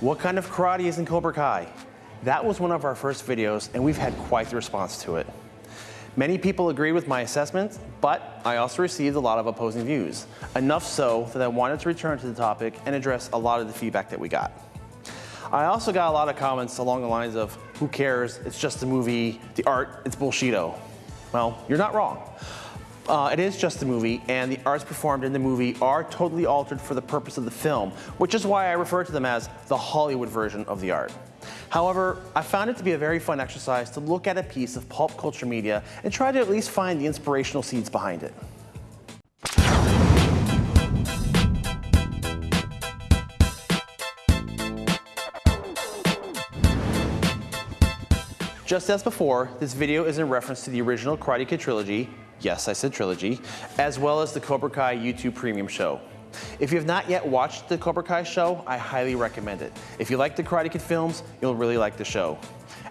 What kind of karate is in Cobra Kai? That was one of our first videos and we've had quite the response to it. Many people agreed with my assessment, but I also received a lot of opposing views. Enough so that I wanted to return to the topic and address a lot of the feedback that we got. I also got a lot of comments along the lines of, who cares, it's just a movie, the art, it's bullshido. Well, you're not wrong. Uh, it is just a movie, and the arts performed in the movie are totally altered for the purpose of the film, which is why I refer to them as the Hollywood version of the art. However, I found it to be a very fun exercise to look at a piece of pulp culture media and try to at least find the inspirational seeds behind it. Just as before, this video is in reference to the original Karate Kid trilogy, yes, I said trilogy, as well as the Cobra Kai YouTube Premium show. If you have not yet watched the Cobra Kai show, I highly recommend it. If you like the Karate Kid films, you'll really like the show.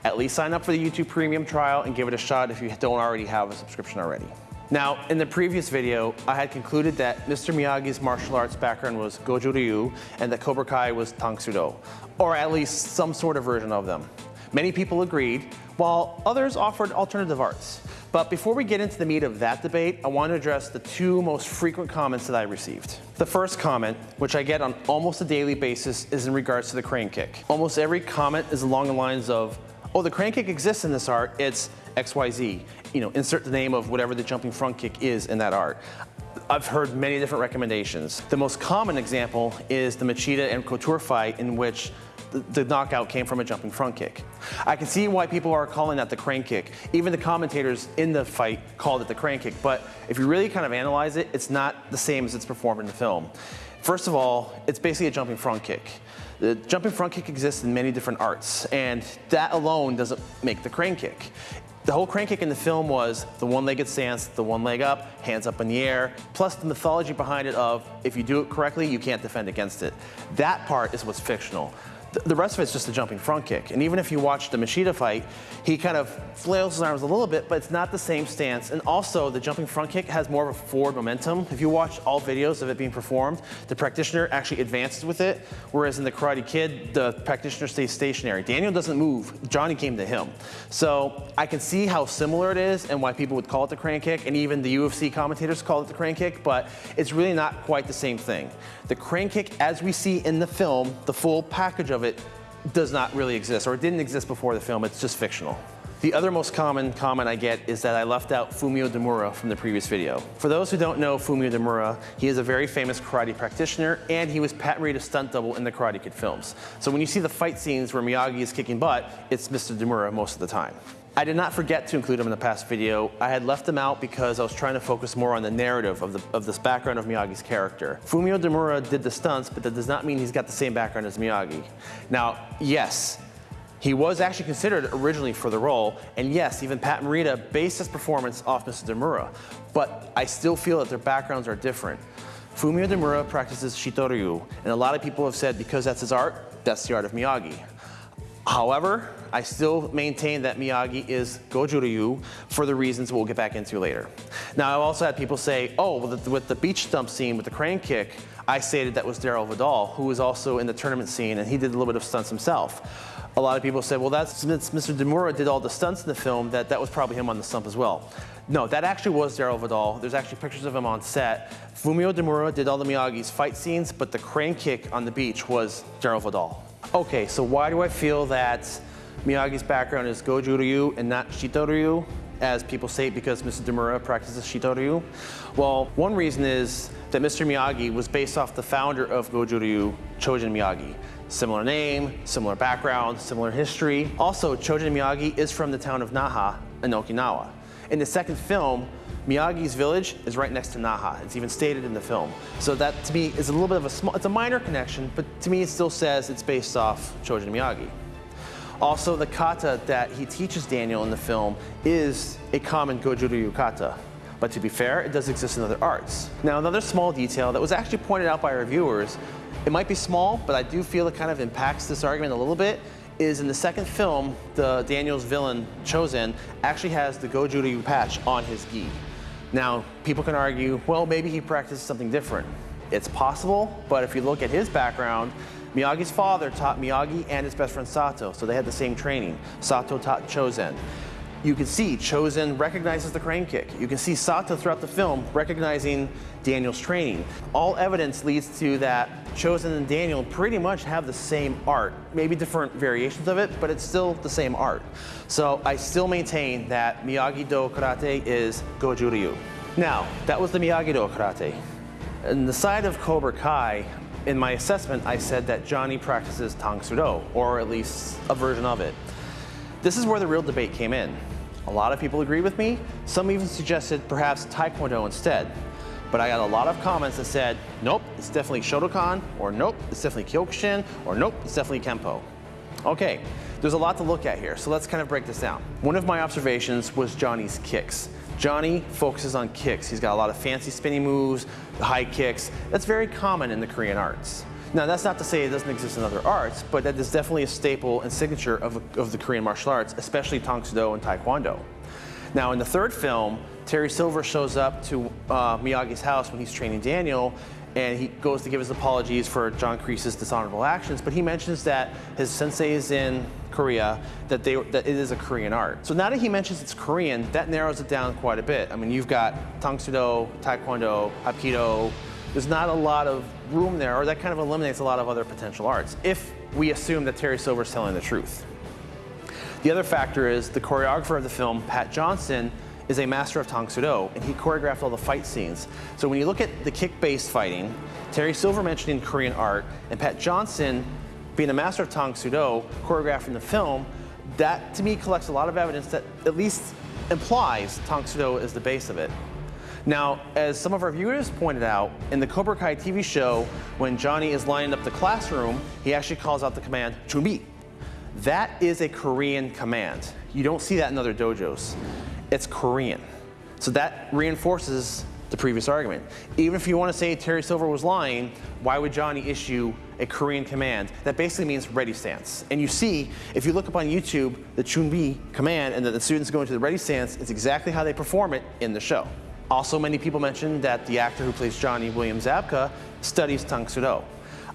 At least sign up for the YouTube Premium trial and give it a shot if you don't already have a subscription already. Now, in the previous video, I had concluded that Mr. Miyagi's martial arts background was Goju Ryu and that Cobra Kai was Tang Do, or at least some sort of version of them. Many people agreed, while others offered alternative arts. But before we get into the meat of that debate, I want to address the two most frequent comments that I received. The first comment, which I get on almost a daily basis, is in regards to the crane kick. Almost every comment is along the lines of, oh, the crane kick exists in this art, it's XYZ. You know, insert the name of whatever the jumping front kick is in that art. I've heard many different recommendations. The most common example is the Machida and Couture fight in which the, knockout came from a jumping front kick. I can see why people are calling that the crane kick. Even the commentators in the fight called it the crane kick, but if you really kind of analyze it, it's not the same as it's performed in the film. First of all, it's basically a jumping front kick. The jumping front kick exists in many different arts, and that alone doesn't make the crane kick. The whole crane kick in the film was the one-legged stance, the one leg up, hands up in the air, plus the mythology behind it of if you do it correctly, you can't defend against it. That part is what's fictional the rest of it's just a jumping front kick. And even if you watch the Machida fight, he kind of flails his arms a little bit, but it's not the same stance. And also, the jumping front kick has more of a forward momentum. If you watch all videos of it being performed, the practitioner actually advances with it, whereas in the Karate Kid, the practitioner stays stationary. Daniel doesn't move. Johnny came to him. So I can see how similar it is and why people would call it the crane kick, and even the UFC commentators call it the crane kick, but it's really not quite the same thing. The crane kick, as we see in the film, the full package of it does not really exist, or it didn't exist before the film, it's just fictional. The other most common comment I get is that I left out Fumio Demura from the previous video. For those who don't know Fumio Demura, he is a very famous karate practitioner and he was Pat Morita's stunt double in the Karate Kid films. So when you see the fight scenes where Miyagi is kicking butt, it's Mr. Demura most of the time. I did not forget to include him in the past video. I had left him out because I was trying to focus more on the narrative of, the, of this background of Miyagi's character. Fumio Demura did the stunts, but that does not mean he's got the same background as Miyagi. Now, yes, he was actually considered originally for the role, and yes, even Pat Morita based his performance off Mr. Demura, but I still feel that their backgrounds are different. Fumio Demura practices Shito-Ryu, and a lot of people have said because that's his art, that's the art of Miyagi. However, I still maintain that Miyagi is Goju Ryu for the reasons we'll get back into later. Now, I've also had people say, oh, with the, with the beach stump scene with the crane kick, I stated that was Darryl Vidal, who was also in the tournament scene, and he did a little bit of stunts himself. A lot of people said, well, that's Mr. Demura did all the stunts in the film, that that was probably him on the stump as well. No, that actually was Darryl Vidal. There's actually pictures of him on set. Fumio Demura did all the Miyagi's fight scenes, but the crane kick on the beach was Darryl Vidal. Okay, so why do I feel that Miyagi's background is Goju Ryu and not Shito Ryu, as people say because Mr. Demura practices Shito Ryu? Well, one reason is that Mr. Miyagi was based off the founder of Goju Ryu, Chojun Miyagi. Similar name, similar background, similar history. Also, Chojun Miyagi is from the town of Naha in Okinawa. In the second film, Miyagi's village is right next to Naha. It's even stated in the film. So that to me is a little bit of a small, it's a minor connection, but to me it still says it's based off Chojun Miyagi. Also, the kata that he teaches Daniel in the film is a common Goju Ryu kata. But to be fair, it does exist in other arts. Now, another small detail that was actually pointed out by our viewers, it might be small, but I do feel it kind of impacts this argument a little bit, is in the second film, the Daniel's villain, Chozen, actually has the Goju Ryu patch on his gi. Now, people can argue, well, maybe he practiced something different. It's possible, but if you look at his background, Miyagi's father taught Miyagi and his best friend Sato, so they had the same training. Sato taught Chozen. You can see Chozen recognizes the crane kick. You can see Sato throughout the film recognizing Daniel's training. All evidence leads to that Chozen and Daniel pretty much have the same art, maybe different variations of it, but it's still the same art. So I still maintain that Miyagi-Do karate is Goju Ryu. Now, that was the Miyagi-Do karate. In the side of Cobra Kai, in my assessment, I said that Johnny practices Tang Do, or at least a version of it. This is where the real debate came in. A lot of people agreed with me. Some even suggested perhaps Taekwondo instead. But I got a lot of comments that said, nope, it's definitely Shotokan, or nope, it's definitely Kyokushin, or nope, it's definitely Kempo. Okay, there's a lot to look at here, so let's kind of break this down. One of my observations was Johnny's kicks. Johnny focuses on kicks. He's got a lot of fancy spinning moves, high kicks. That's very common in the Korean arts. Now, that's not to say it doesn't exist in other arts, but that is definitely a staple and signature of, of the Korean martial arts, especially Tang Do and Taekwondo. Now, in the third film, Terry Silver shows up to uh, Miyagi's house when he's training Daniel, and he goes to give his apologies for John Kreese's dishonorable actions, but he mentions that his sensei is in Korea, that, they, that it is a Korean art. So now that he mentions it's Korean, that narrows it down quite a bit. I mean, you've got Tang Soo Do, Taekwondo, Hapkido, there's not a lot of room there, or that kind of eliminates a lot of other potential arts, if we assume that Terry Silver's telling the truth. The other factor is the choreographer of the film, Pat Johnson, is a master of Tang Do, and he choreographed all the fight scenes. So when you look at the kick-based fighting, Terry Silver mentioning Korean art, and Pat Johnson being a master of Tang Do, choreographing the film, that to me collects a lot of evidence that at least implies Tang Do is the base of it. Now, as some of our viewers pointed out, in the Cobra Kai TV show, when Johnny is lining up the classroom, he actually calls out the command, Chunbi. That is a Korean command. You don't see that in other dojos. It's Korean. So that reinforces the previous argument. Even if you want to say Terry Silver was lying, why would Johnny issue a Korean command? That basically means ready stance. And you see, if you look up on YouTube, the Chunbi command and that the students go into the ready stance, it's exactly how they perform it in the show. Also, many people mentioned that the actor who plays Johnny, William Zabka, studies Tang Soo Do.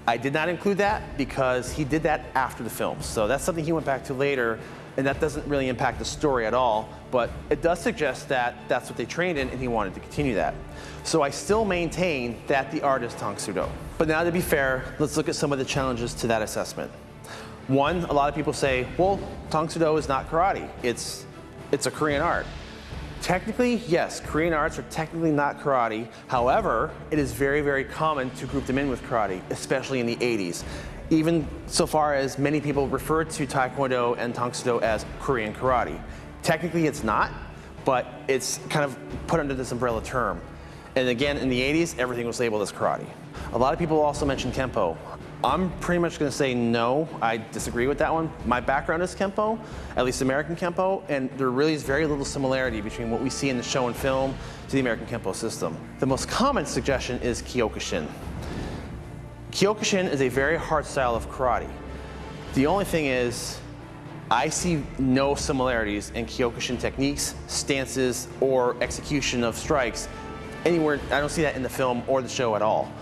I did not include that because he did that after the film. So that's something he went back to later, and that doesn't really impact the story at all, but it does suggest that that's what they trained in and he wanted to continue that. So I still maintain that the art is Tang Soo Do. But now to be fair, let's look at some of the challenges to that assessment. One, a lot of people say, well, Tang Soo Do is not karate. It's, it's a Korean art. Technically, yes, Korean arts are technically not karate. However, it is very, very common to group them in with karate, especially in the 80s. Even so far as many people refer to Taekwondo and Tang Soo Do as Korean karate. Technically, it's not, but it's kind of put under this umbrella term. And again, in the 80s, everything was labeled as karate. A lot of people also mention Kempo. I'm pretty much going to say no. I disagree with that one. My background is Kempo, at least American Kempo, and there really is very little similarity between what we see in the show and film to the American Kempo system. The most common suggestion is Kyokushin. Kyokushin is a very hard style of karate. The only thing is, I see no similarities in Kyokushin techniques, stances, or execution of strikes anywhere. I don't see that in the film or the show at all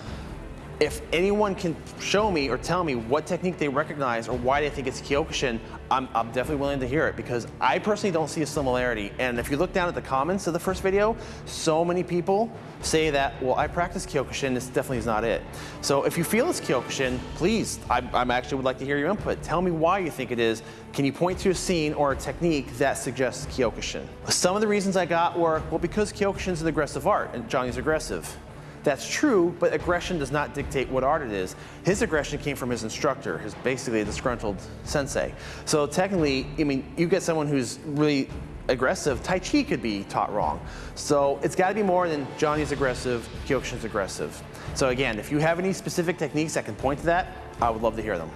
if anyone can show me or tell me what technique they recognize or why they think it's Kyokushin, I'm, I'm, definitely willing to hear it because I personally don't see a similarity. And if you look down at the comments of the first video, so many people say that, well, I practice Kyokushin, this definitely is not it. So if you feel it's Kyokushin, please, I I'm actually would like to hear your input. Tell me why you think it is. Can you point to a scene or a technique that suggests Kyokushin? Some of the reasons I got were, well, because Kyokushin is an aggressive art and Johnny's aggressive. That's true, but aggression does not dictate what art it is. His aggression came from his instructor, his basically a disgruntled sensei. So technically, I mean, you get someone who's really aggressive, Tai Chi could be taught wrong. So it's got to be more than Johnny's aggressive, Kyokushin's aggressive. So again, if you have any specific techniques that can point to that, I would love to hear them.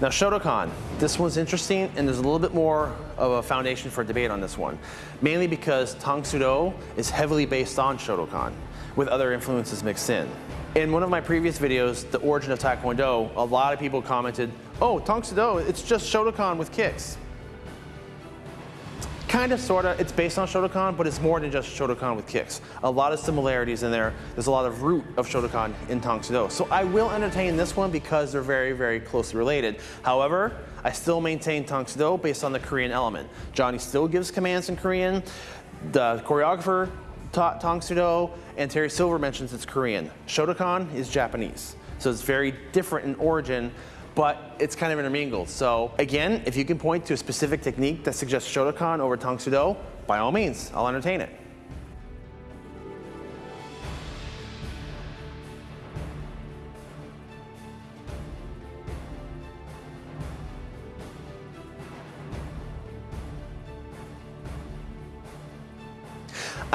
Now Shotokan, this one's interesting and there's a little bit more of a foundation for debate on this one. Mainly because Tang Soo Do is heavily based on Shotokan with other influences mixed in. In one of my previous videos, The Origin of Taekwondo, a lot of people commented, oh, Tang Do, it's just Shotokan with kicks. kind of, sort of, it's based on Shotokan, but it's more than just Shotokan with kicks. A lot of similarities in there. There's a lot of root of Shotokan in Tang Do. So I will entertain this one because they're very, very closely related. However, I still maintain Tang Do based on the Korean element. Johnny still gives commands in Korean. The choreographer taught Tang Soo Do, and Terry Silver mentions it's Korean. Shotokan is Japanese. So it's very different in origin, but it's kind of intermingled. So again, if you can point to a specific technique that suggests Shotokan over Tang Soo Do, by all means, I'll entertain it.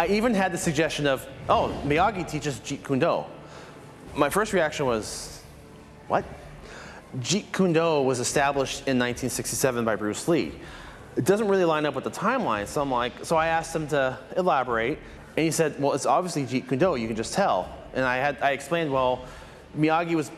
Even had the suggestion of, oh, Miyagi teaches Jeet Kune Do. My first reaction was, what? Jeet Kune Do was established in 1967 by Bruce Lee. It doesn't really line up with the timeline, so I'm like, so I asked him to elaborate, and he said, well, it's obviously Jeet Kune Do, you can just tell. And I had, I explained, well, Miyagi was,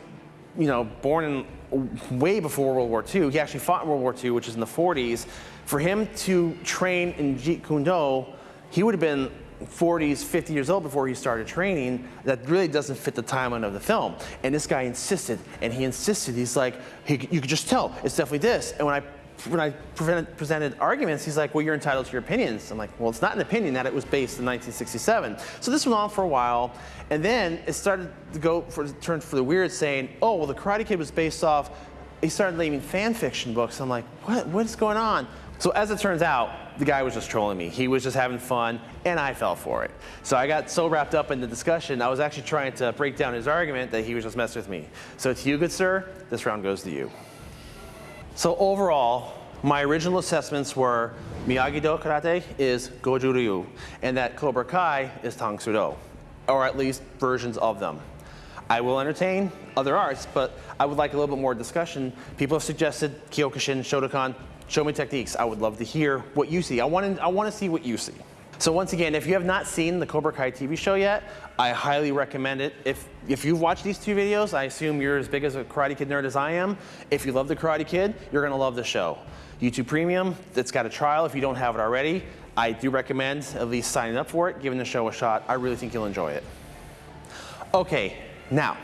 you know, born in way before World War II. He actually fought in World War II, which is in the 40s. For him to train in Jeet Kune Do, he would have been 40s, 50 years old before he started training, that really doesn't fit the timeline of the film. And this guy insisted, and he insisted, he's like, he, you could just tell, it's definitely this. And when I when I presented, arguments, he's like, well, you're entitled to your opinions. I'm like, well, it's not an opinion that it was based in 1967. So this went on for a while, and then it started to go for turn for the weird, saying, oh, well, the Karate Kid was based off. He started naming fan fiction books. I'm like, what? What's going on? So as it turns out, the guy was just trolling me. He was just having fun, and I fell for it. So I got so wrapped up in the discussion, I was actually trying to break down his argument that he was just messing with me. So to you, good sir, this round goes to you. So overall, my original assessments were Miyagi-Do Karate is Goju Ryu, and that Cobra Kai is Tang Do, or at least versions of them. I will entertain other arts, but I would like a little bit more discussion. People have suggested Kyokushin, Shotokan, Show me techniques. I would love to hear what you see. I want to, I want to see what you see. So once again, if you have not seen the Cobra Kai TV show yet, I highly recommend it. If, if you've watched these two videos, I assume you're as big as a Karate Kid nerd as I am. If you love the Karate Kid, you're gonna love the show. YouTube Premium, it's got a trial if you don't have it already. I do recommend at least signing up for it, giving the show a shot. I really think you'll enjoy it. Okay, now,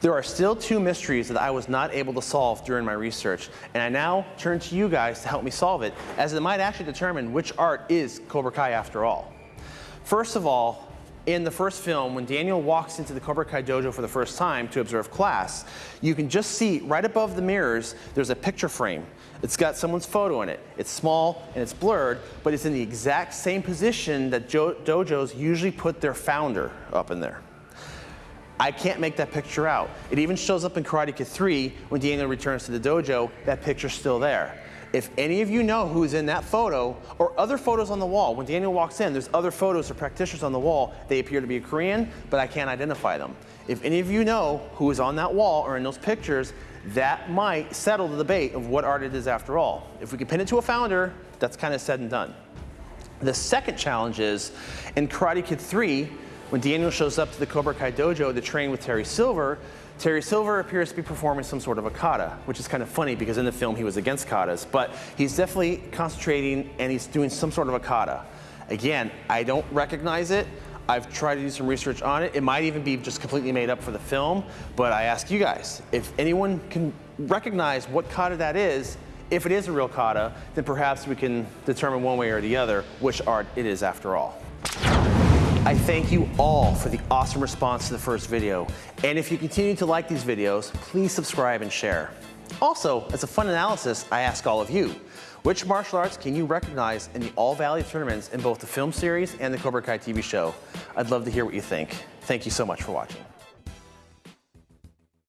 there are still two mysteries that I was not able to solve during my research, and I now turn to you guys to help me solve it, as it might actually determine which art is Cobra Kai after all. First of all, in the first film, when Daniel walks into the Cobra Kai dojo for the first time to observe class, you can just see right above the mirrors, there's a picture frame. It's got someone's photo in it. It's small and it's blurred, but it's in the exact same position that dojos usually put their founder up in there. I can't make that picture out. It even shows up in Karate Kid 3 when Daniel returns to the dojo, that picture's still there. If any of you know who's in that photo or other photos on the wall, when Daniel walks in, there's other photos of practitioners on the wall. They appear to be Korean, but I can't identify them. If any of you know who is on that wall or in those pictures, that might settle the debate of what art it is after all. If we can pin it to a founder, that's kind of said and done. The second challenge is in Karate Kid 3, when Daniel shows up to the Cobra Kai dojo to train with Terry Silver, Terry Silver appears to be performing some sort of a kata, which is kind of funny because in the film he was against katas, but he's definitely concentrating and he's doing some sort of a kata. Again, I don't recognize it. I've tried to do some research on it. It might even be just completely made up for the film, but I ask you guys, if anyone can recognize what kata that is, if it is a real kata, then perhaps we can determine one way or the other which art it is after all. I thank you all for the awesome response to the first video. And if you continue to like these videos, please subscribe and share. Also, as a fun analysis, I ask all of you, which martial arts can you recognize in the All Valley tournaments in both the film series and the Cobra Kai TV show? I'd love to hear what you think. Thank you so much for watching.